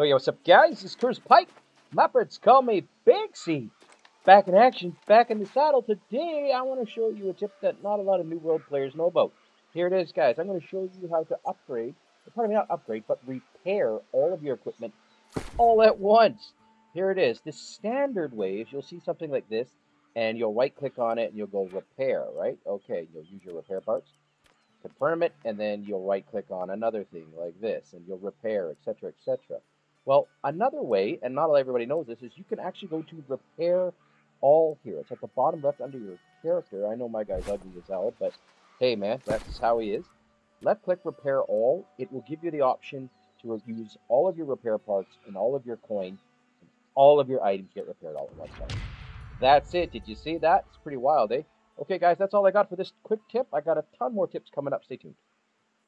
Oh yeah, what's up guys? This is Curse Pike. Muppets call me Big. Back in action, back in the saddle. Today I want to show you a tip that not a lot of New World players know about. Here it is guys. I'm going to show you how to upgrade, pardon me, not upgrade, but repair all of your equipment all at once. Here it is. The standard way is you'll see something like this and you'll right click on it and you'll go repair, right? Okay, you'll use your repair parts confirm it, and then you'll right click on another thing like this, and you'll repair, etc., etc. Well, another way, and not everybody knows this, is you can actually go to repair all here. It's at the bottom left under your character. I know my guy's ugly as hell, but hey man, that's how he is. Left click repair all. It will give you the option to use all of your repair parts and all of your coin. And all of your items get repaired all at once. That's it. Did you see that? It's pretty wild, eh? Okay, guys, that's all I got for this quick tip. I got a ton more tips coming up. Stay tuned.